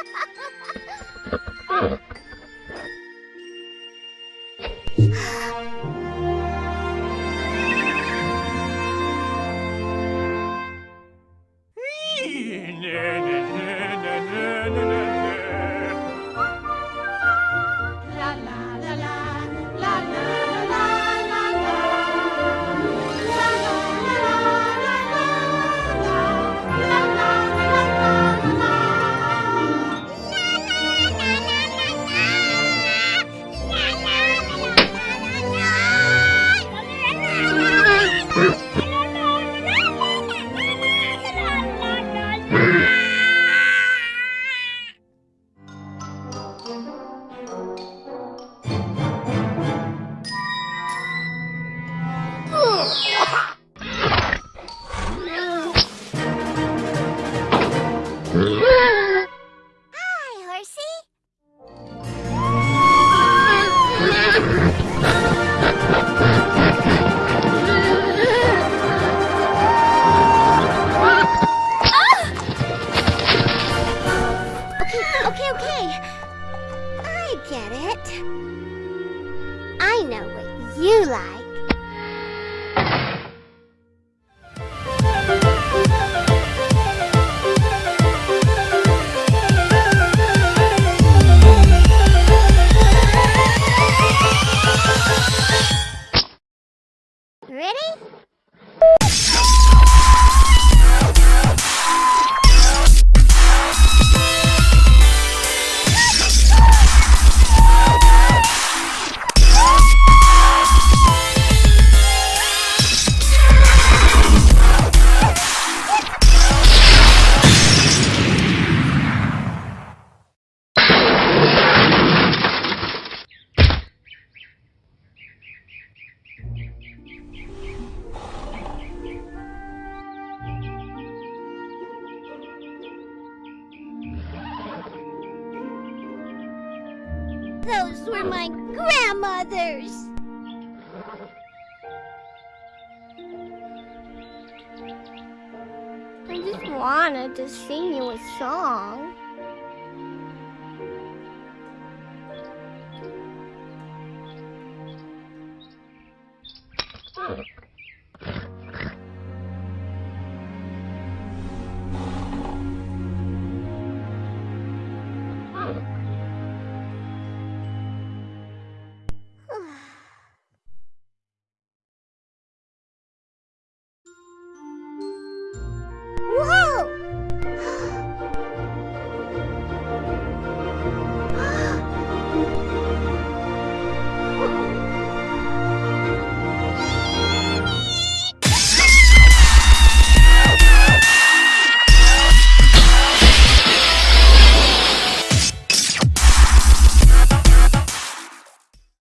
Ha ha ha! Hi, horsey. It. I know what you like. Ready? Those were my grandmother's. I just wanted to sing you a song.